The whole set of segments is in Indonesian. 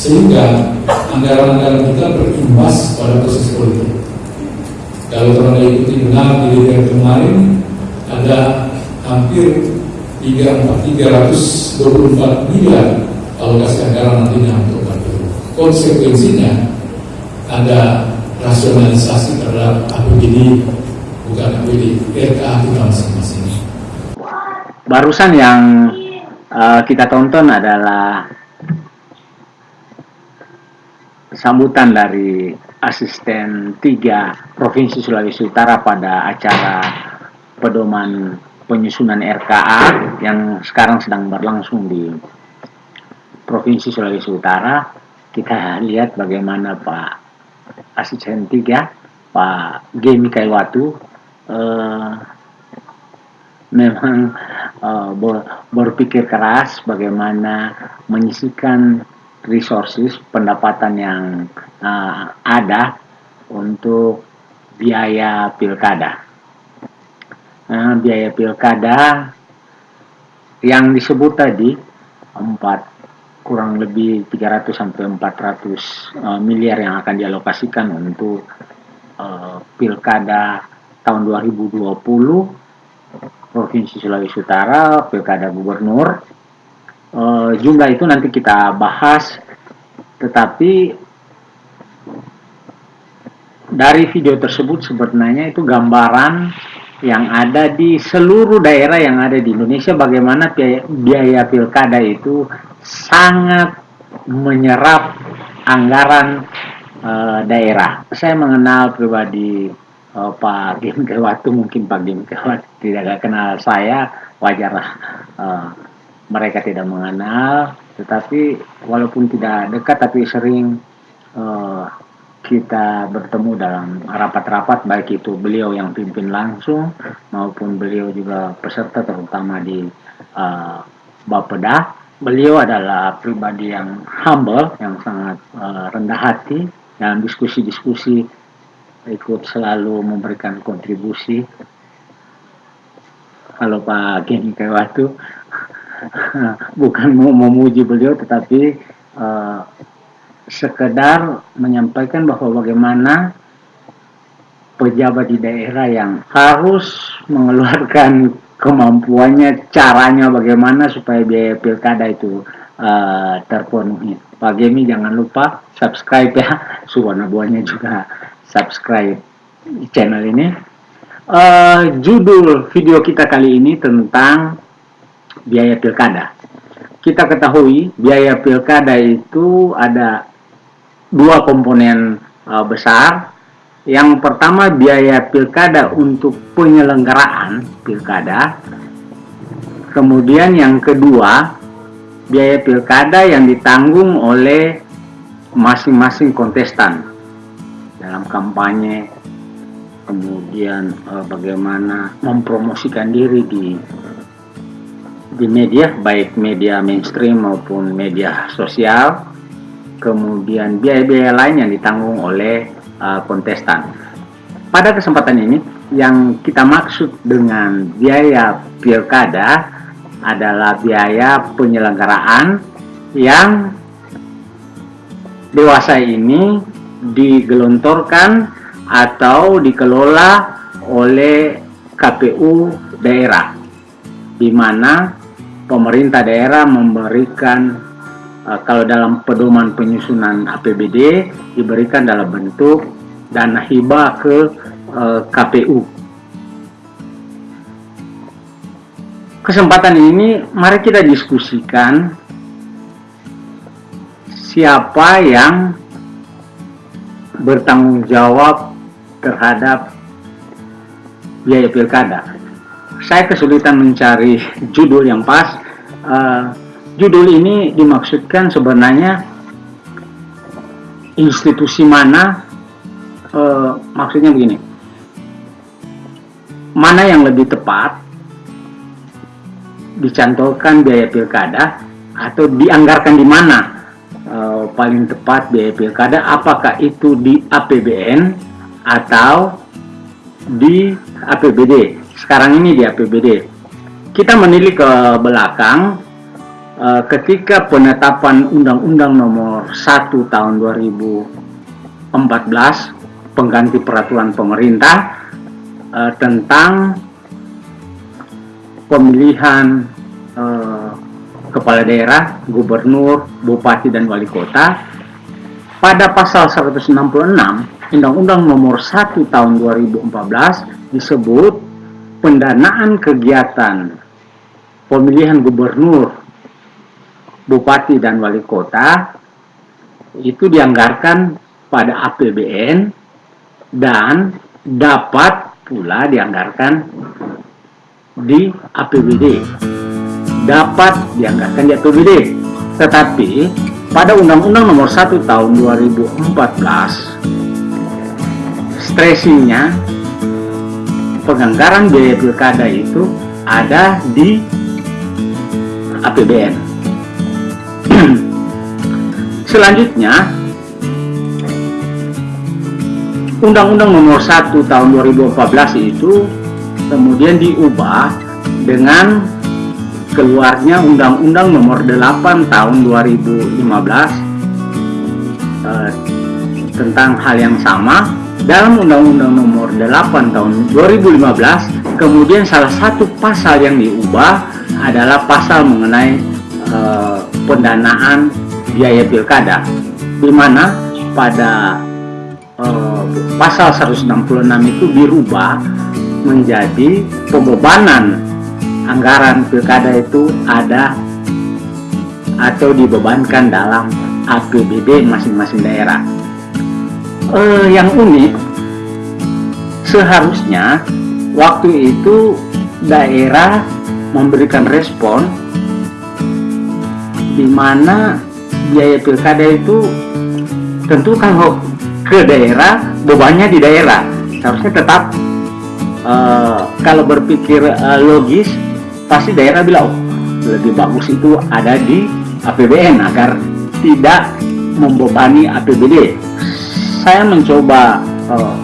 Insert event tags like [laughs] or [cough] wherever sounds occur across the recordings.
sehingga anggaran-anggaran kita berimbas pada proses politik kalau teman ikuti benar di DPR kemarin ada hampir 324 miliar alokasi anggaran nantinya untuk KPU. Konsekuensinya ada rasionalisasi terhadap APBD bukan APBD RKA kita masing-masing. Barusan yang uh, kita tonton adalah sambutan dari asisten tiga Provinsi Sulawesi Utara pada acara pedoman penyusunan RKA yang sekarang sedang berlangsung di Provinsi Sulawesi Utara. Kita lihat bagaimana Pak Asisten 3, Pak Gemi Kaiwatu, eh, memang eh, berpikir keras bagaimana menyisikan resources, pendapatan yang eh, ada untuk biaya pilkada uh, biaya pilkada yang disebut tadi 4 kurang lebih 300 sampai 400 uh, miliar yang akan dialokasikan untuk uh, pilkada tahun 2020 Provinsi Sulawesi Utara, pilkada gubernur. Uh, jumlah itu nanti kita bahas, tetapi dari video tersebut sebenarnya itu gambaran yang ada di seluruh daerah yang ada di Indonesia bagaimana biaya, pilkada itu sangat menyerap anggaran uh, daerah. Saya mengenal pribadi uh, Pak Gim Kewatu, mungkin Pak Gim Kewatu tidak kenal saya, wajarlah uh, mereka tidak mengenal, tetapi walaupun tidak dekat tapi sering uh, kita bertemu dalam rapat-rapat baik itu beliau yang pimpin langsung maupun beliau juga peserta terutama di uh, Bapeda. Beliau adalah pribadi yang humble, yang sangat uh, rendah hati dalam diskusi-diskusi ikut selalu memberikan kontribusi. Halo Pak Geni Kewatu, [laughs] bukan mau memuji beliau tetapi uh, sekedar menyampaikan bahwa bagaimana pejabat di daerah yang harus mengeluarkan kemampuannya, caranya bagaimana supaya biaya pilkada itu uh, terpenuhi. Pak Gemi jangan lupa subscribe ya, [laughs] Subhana buahnya juga subscribe channel ini. Uh, judul video kita kali ini tentang biaya pilkada. Kita ketahui biaya pilkada itu ada dua komponen uh, besar. Yang pertama biaya pilkada untuk penyelenggaraan pilkada. Kemudian yang kedua biaya pilkada yang ditanggung oleh masing-masing kontestan dalam kampanye kemudian uh, bagaimana mempromosikan diri di di media baik media mainstream maupun media sosial kemudian biaya-biaya lain yang ditanggung oleh uh, kontestan. Pada kesempatan ini, yang kita maksud dengan biaya pilkada adalah biaya penyelenggaraan yang dewasa ini digelontorkan atau dikelola oleh KPU daerah, di mana pemerintah daerah memberikan uh, kalau dalam pedoman penyusunan APBD diberikan dalam bentuk dana hibah ke eh, KPU. Kesempatan ini mari kita diskusikan siapa yang bertanggung jawab terhadap biaya pilkada. Saya kesulitan mencari judul yang pas. Uh, judul ini dimaksudkan sebenarnya institusi mana? E, maksudnya begini. Mana yang lebih tepat? Dicantolkan biaya pilkada atau dianggarkan di mana? Uh, paling tepat biaya pilkada apakah itu di APBN atau di APBD sekarang ini di APBD kita menilik ke belakang uh, ketika penetapan Undang-Undang Nomor 1 Tahun 2014 pengganti peraturan pemerintah uh, tentang pemilihan uh, kepala daerah, gubernur, bupati dan wali kota pada pasal 166 Undang-Undang Nomor 1 Tahun 2014 disebut pendanaan kegiatan pemilihan gubernur, bupati dan wali kota itu dianggarkan pada APBN dan dapat pula dianggarkan di APBD dapat dianggarkan di APBD tetapi pada Undang-Undang Nomor 1 Tahun 2014 stressingnya penganggaran biaya pilkada itu ada di APBN [clears throat] selanjutnya Undang-Undang Nomor 1 Tahun 2014 itu kemudian diubah dengan keluarnya Undang-Undang Nomor 8 Tahun 2015 eh, tentang hal yang sama dalam Undang-Undang Nomor 8 Tahun 2015 kemudian salah satu pasal yang diubah adalah pasal mengenai eh, pendanaan biaya pilkada di mana pada eh, pasal 166 itu dirubah menjadi pembebanan anggaran pilkada itu ada atau dibebankan dalam APBD masing-masing daerah. Eh, yang unik, seharusnya waktu itu daerah memberikan respon di mana biaya pilkada itu tentu kalau ke daerah bebannya di daerah. Harusnya tetap uh, kalau berpikir uh, logis pasti daerah bilang oh, lebih bagus itu ada di APBN agar tidak membebani APBD saya mencoba uh,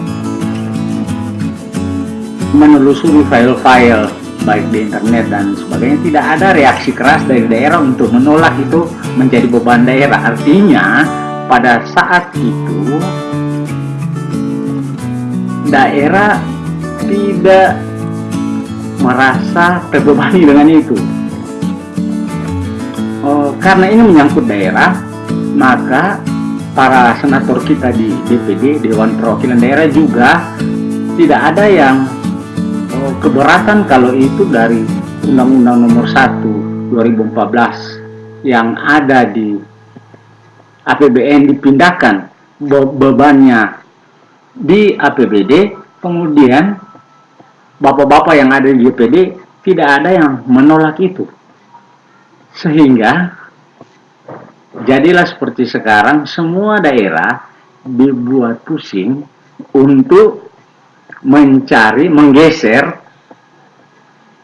menelusuri file-file baik di internet dan sebagainya tidak ada reaksi keras dari daerah untuk menolak itu menjadi beban daerah artinya pada saat itu daerah tidak merasa terbebani dengan itu. Oh, karena ini menyangkut daerah, maka para senator kita di DPD Dewan Perwakilan Daerah juga tidak ada yang oh, keberatan kalau itu dari Undang-Undang Nomor 1 2014 yang ada di APBN dipindahkan be bebannya di APBD kemudian bapak-bapak yang ada di DPD tidak ada yang menolak itu. Sehingga jadilah seperti sekarang semua daerah dibuat pusing untuk mencari, menggeser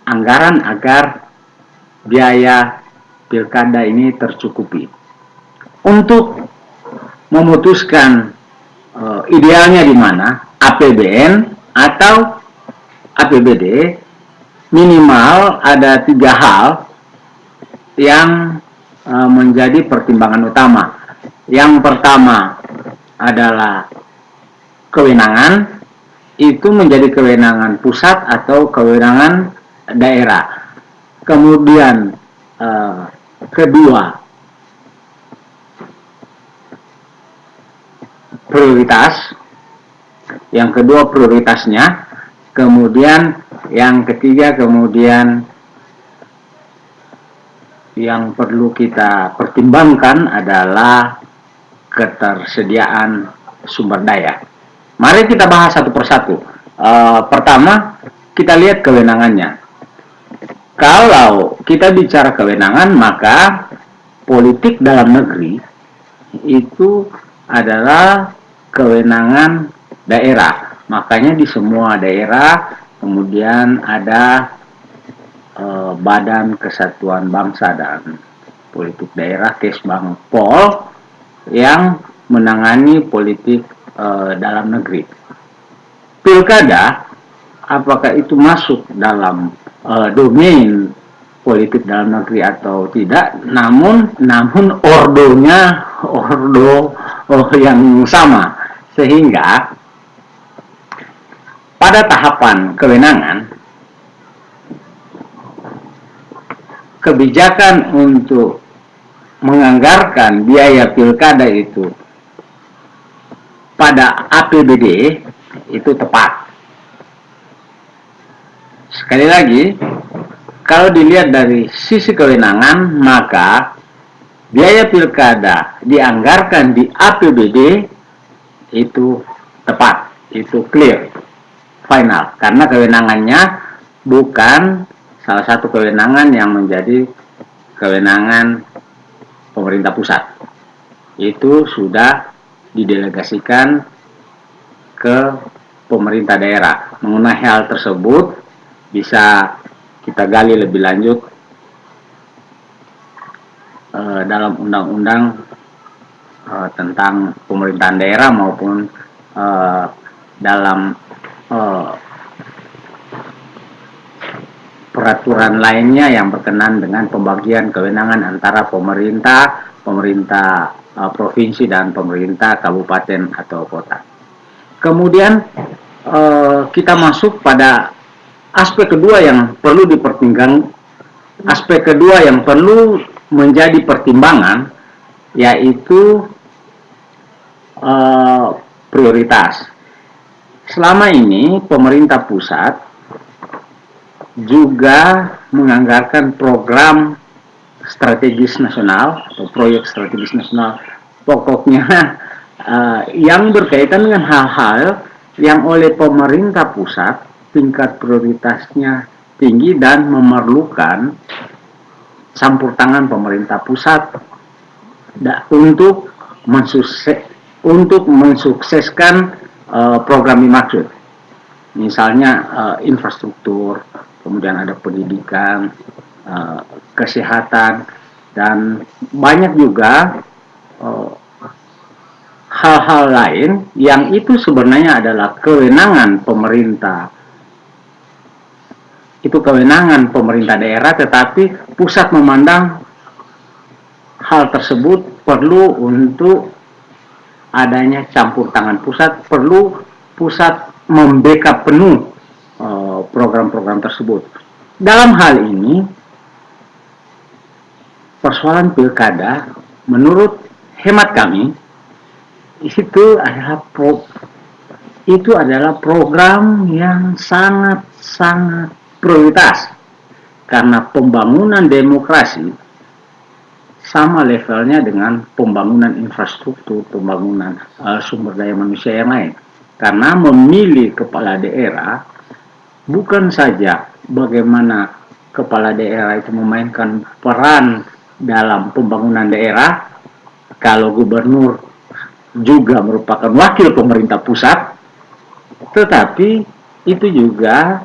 anggaran agar biaya pilkada ini tercukupi. Untuk memutuskan uh, idealnya di mana, APBN atau APBD minimal ada tiga hal yang uh, menjadi pertimbangan utama. Yang pertama adalah kewenangan itu menjadi kewenangan pusat atau kewenangan daerah. Kemudian uh, kedua prioritas. Yang kedua prioritasnya kemudian yang ketiga kemudian yang perlu kita pertimbangkan adalah ketersediaan sumber daya. Mari kita bahas satu persatu. Uh, pertama, kita lihat kewenangannya. Kalau kita bicara kewenangan, maka politik dalam negeri itu adalah kewenangan daerah. Makanya di semua daerah kemudian ada eh, Badan Kesatuan Bangsa dan Politik Daerah Kesbangpol yang menangani politik uh, dalam negeri. Pilkada, apakah itu masuk dalam uh, domain politik dalam negeri atau tidak, namun namun ordonya ordo oh, yang sama, sehingga pada tahapan kewenangan kebijakan untuk menganggarkan biaya pilkada itu pada APBD itu tepat. Sekali lagi, kalau dilihat dari sisi kewenangan, maka biaya pilkada dianggarkan di APBD itu tepat, itu clear, final, karena kewenangannya bukan salah satu kewenangan yang menjadi kewenangan pemerintah pusat. Itu sudah didelegasikan ke pemerintah daerah. Mengenai hal tersebut bisa kita gali lebih lanjut uh, dalam undang-undang uh, tentang pemerintahan daerah maupun uh, dalam uh, peraturan lainnya yang berkenan dengan pembagian kewenangan antara pemerintah, pemerintah uh, provinsi dan pemerintah kabupaten atau kota. Kemudian uh, kita masuk pada aspek kedua yang perlu dipertimbangkan, aspek kedua yang perlu menjadi pertimbangan yaitu uh, prioritas. Selama ini pemerintah pusat juga menganggarkan program strategis nasional atau proyek strategis nasional. Pokoknya uh, [laughs] yang berkaitan dengan hal-hal yang oleh pemerintah pusat tingkat prioritasnya tinggi dan memerlukan campur tangan pemerintah pusat untuk mensukses untuk mensukseskan uh, program dimaksud misalnya uh, infrastruktur kemudian ada pendidikan, uh, kesehatan, dan banyak juga eh, hal-hal uh, lain yang itu sebenarnya adalah kewenangan pemerintah. Itu kewenangan pemerintah daerah, tetapi pusat memandang hal tersebut perlu untuk adanya campur tangan pusat, perlu pusat membackup penuh program-program tersebut. Dalam hal ini, persoalan pilkada, menurut hemat kami, itu adalah pro, itu adalah program yang sangat-sangat prioritas karena pembangunan demokrasi sama levelnya dengan pembangunan infrastruktur, pembangunan uh, sumber daya manusia yang lain. Karena memilih kepala daerah bukan saja bagaimana kepala daerah itu memainkan peran dalam pembangunan daerah, kalau gubernur juga merupakan wakil pemerintah pusat, tetapi itu juga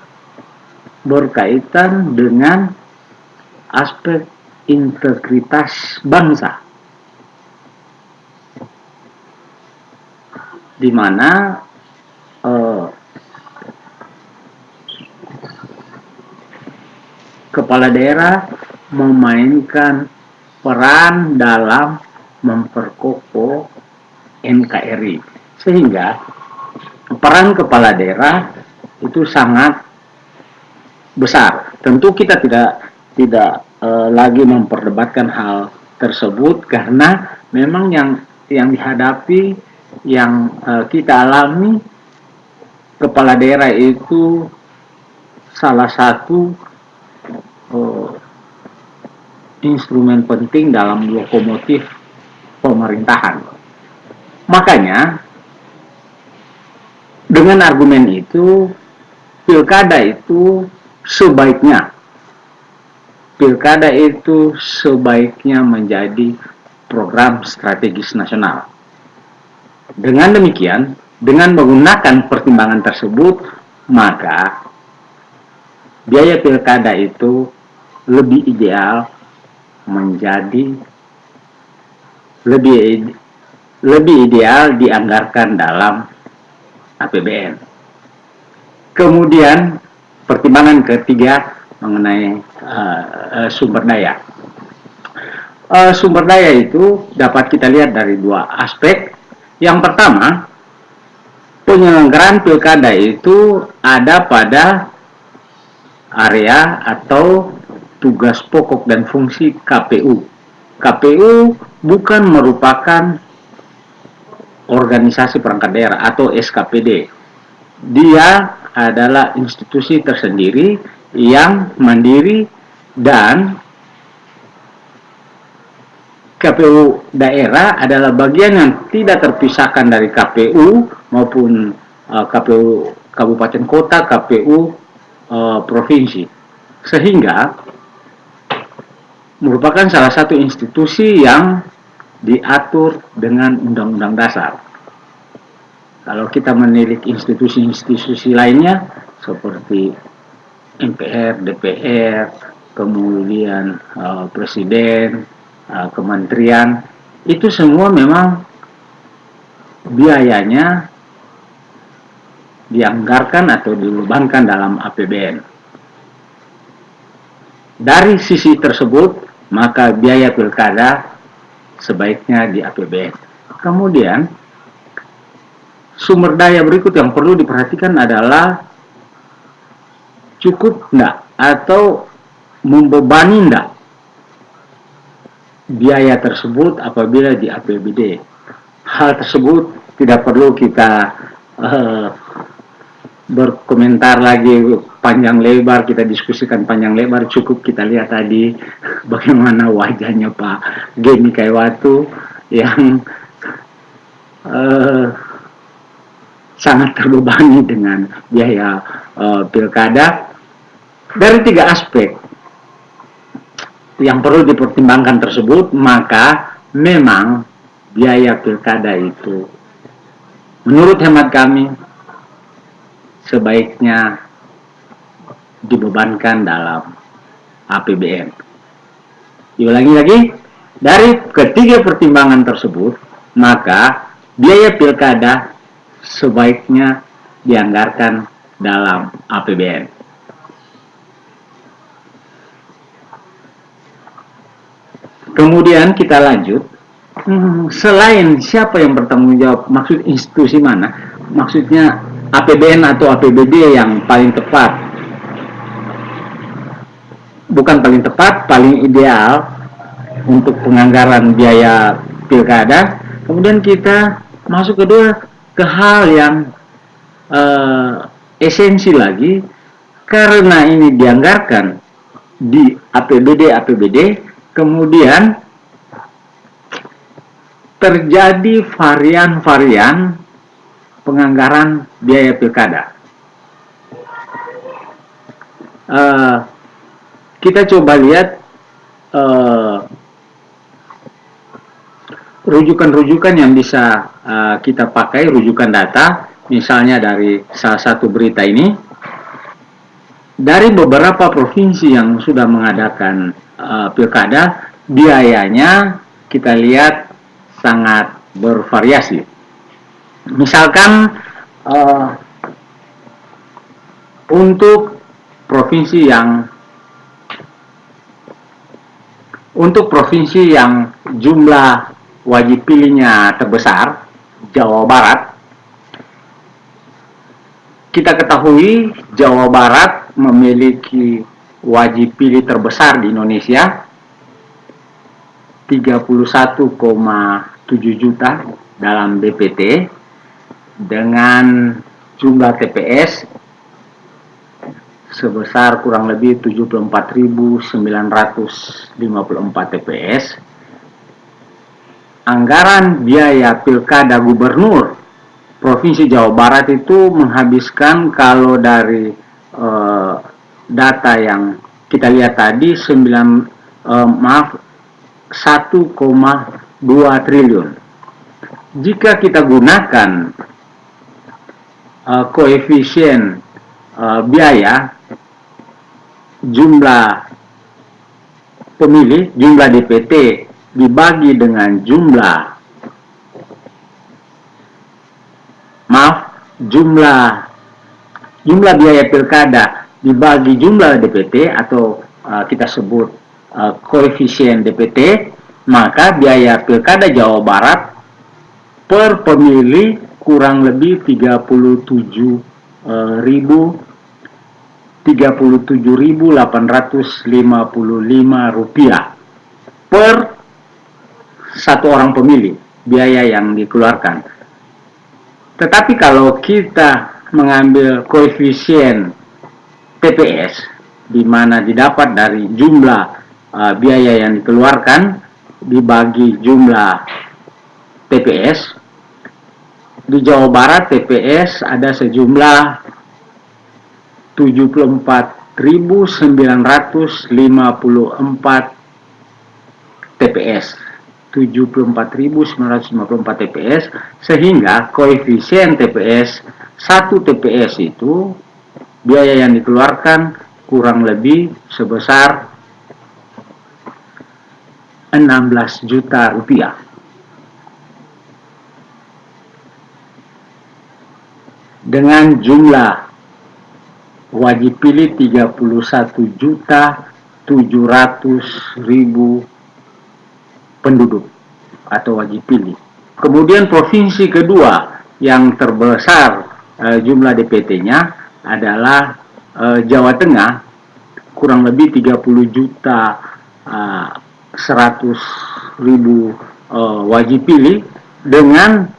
berkaitan dengan aspek integritas bangsa. Di mana eh, kepala daerah memainkan peran dalam memperkokoh NKRI sehingga peran kepala daerah itu sangat besar. Tentu kita tidak tidak e, lagi memperdebatkan hal tersebut karena memang yang yang dihadapi yang e, kita alami kepala daerah itu salah satu uh, instrumen penting dalam lokomotif pemerintahan. Makanya dengan argumen itu pilkada itu sebaiknya pilkada itu sebaiknya menjadi program strategis nasional. Dengan demikian, dengan menggunakan pertimbangan tersebut, maka biaya pilkada itu lebih ideal menjadi lebih lebih ideal dianggarkan dalam APBN. Kemudian pertimbangan ketiga mengenai uh, sumber daya. Uh, sumber daya itu dapat kita lihat dari dua aspek. Yang pertama, penyelenggaraan pilkada itu ada pada area atau tugas pokok dan fungsi KPU. KPU bukan merupakan organisasi perangkat daerah atau SKPD. Dia adalah institusi tersendiri yang mandiri dan KPU daerah adalah bagian yang tidak terpisahkan dari KPU maupun uh, KPU kabupaten kota, KPU uh, provinsi. Sehingga merupakan salah satu institusi yang diatur dengan undang-undang dasar. Kalau kita menilik institusi-institusi lainnya seperti MPR, DPR, kemudian uh, presiden, uh, kementerian, itu semua memang biayanya dianggarkan atau dibebankan dalam APBN. Dari sisi tersebut, maka biaya pilkada sebaiknya di APBN. Kemudian, sumber daya berikut yang perlu diperhatikan adalah cukup enggak atau membebani enggak biaya tersebut apabila di APBD. Hal tersebut tidak perlu kita uh, berkomentar lagi panjang lebar, kita diskusikan panjang lebar, cukup kita lihat tadi bagaimana wajahnya Pak Gemi Kaiwatu yang uh, sangat terbebani dengan biaya uh, pilkada. Dari tiga aspek yang perlu dipertimbangkan tersebut, maka memang biaya pilkada itu menurut hemat kami sebaiknya dibebankan dalam APBN. Diulangi lagi, dari ketiga pertimbangan tersebut, maka biaya pilkada sebaiknya dianggarkan dalam APBN. Kemudian kita lanjut, hmm, selain siapa yang bertanggung jawab, maksud institusi mana? Maksudnya APBN atau APBD yang paling tepat. Bukan paling tepat, paling ideal untuk penganggaran biaya pilkada. Kemudian kita masuk kedua ke hal yang uh, esensi lagi, karena ini dianggarkan di APBD APBD kemudian terjadi varian-varian penganggaran biaya pilkada. Uh, kita coba lihat eh, rujukan-rujukan uh, yang bisa uh, kita pakai, rujukan data, misalnya dari salah satu berita ini, dari beberapa provinsi yang sudah mengadakan uh, pilkada biayanya kita lihat sangat bervariasi. Misalkan uh, untuk provinsi yang untuk provinsi yang jumlah wajib pilihnya terbesar, Jawa Barat, kita ketahui Jawa Barat memiliki wajib pilih terbesar di Indonesia 31,7 juta dalam DPT dengan jumlah TPS sebesar kurang lebih 74.954 TPS anggaran biaya pilkada gubernur Provinsi Jawa Barat itu menghabiskan kalau dari eh, data yang kita lihat tadi 9 uh, maaf 1,2 triliun. Jika kita gunakan Uh, koefisien uh, biaya jumlah pemilih, jumlah DPT dibagi dengan jumlah maaf, jumlah jumlah biaya pilkada dibagi jumlah DPT atau uh, kita sebut uh, koefisien DPT, maka biaya pilkada Jawa Barat per pemilih kurang lebih 37 uh, ribu 37.855 rupiah per satu orang pemilih biaya yang dikeluarkan. Tetapi kalau kita mengambil koefisien TPS di mana didapat dari jumlah uh, biaya yang dikeluarkan dibagi jumlah TPS di Jawa Barat TPS ada sejumlah 74.954 TPS 74.954 TPS sehingga koefisien TPS satu TPS itu biaya yang dikeluarkan kurang lebih sebesar 16 juta rupiah dengan jumlah wajib pilih 31 juta 700 ribu penduduk atau wajib pilih. Kemudian provinsi kedua yang terbesar e, jumlah DPT-nya adalah e, Jawa Tengah kurang lebih 30 juta e, 100 ribu e, wajib pilih dengan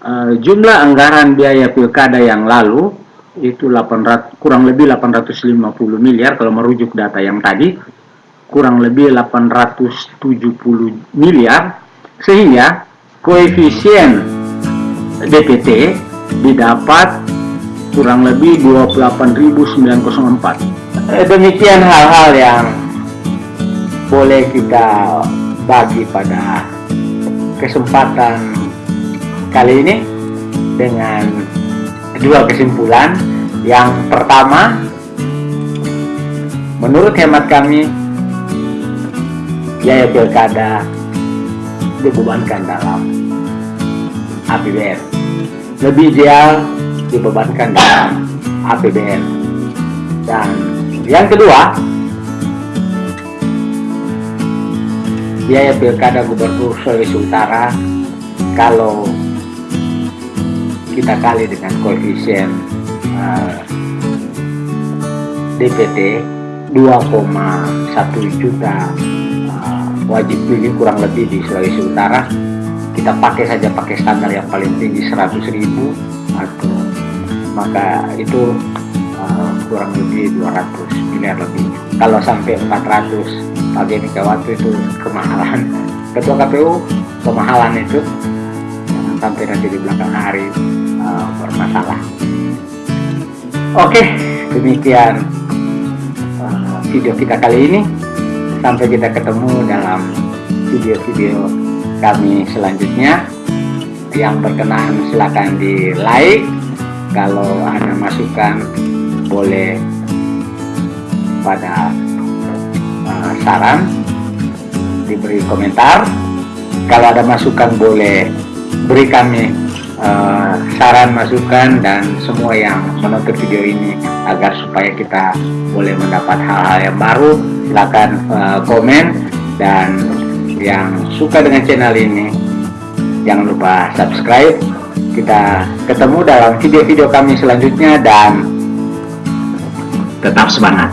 e, jumlah anggaran biaya pilkada yang lalu itu 800 kurang lebih 850 miliar kalau merujuk data yang tadi. Kurang lebih 870 miliar. Sehingga koefisien DPT didapat kurang lebih 28.904 eh, demikian hal-hal yang boleh kita bagi pada kesempatan kali ini dengan dua kesimpulan. Yang pertama, menurut hemat kami, biaya pilkada dibebankan dalam APBN. Lebih ideal dibebankan dalam APBN. Dan yang kedua, biaya pilkada gubernur Sulawesi Utara kalau kita kali dengan koefisien uh, DPT 2,1 juta uh, wajib pilih kurang lebih di Sulawesi Utara. Kita pakai saja pakai standar yang paling tinggi 100 ribu atau maka itu uh, kurang lebih 200 miliar lebih. Kalau sampai 400 Pak Megawati itu kemahalan. Ketua KPU kemahalan itu. Sampai nanti di belakang hari uh, bermasalah. Oke, demikian uh, video kita kali ini. Sampai kita ketemu dalam video-video kami selanjutnya. Yang berkenan silahkan di like. Kalau ada masukan boleh pada uh, saran diberi komentar. Kalau ada masukan boleh beri kami uh, saran, masukan, dan semua yang menonton video ini agar supaya kita boleh mendapat hal-hal yang baru. Silahkan uh, komen dan yang suka dengan channel ini jangan lupa subscribe. Kita ketemu dalam video-video kami selanjutnya dan tetap semangat.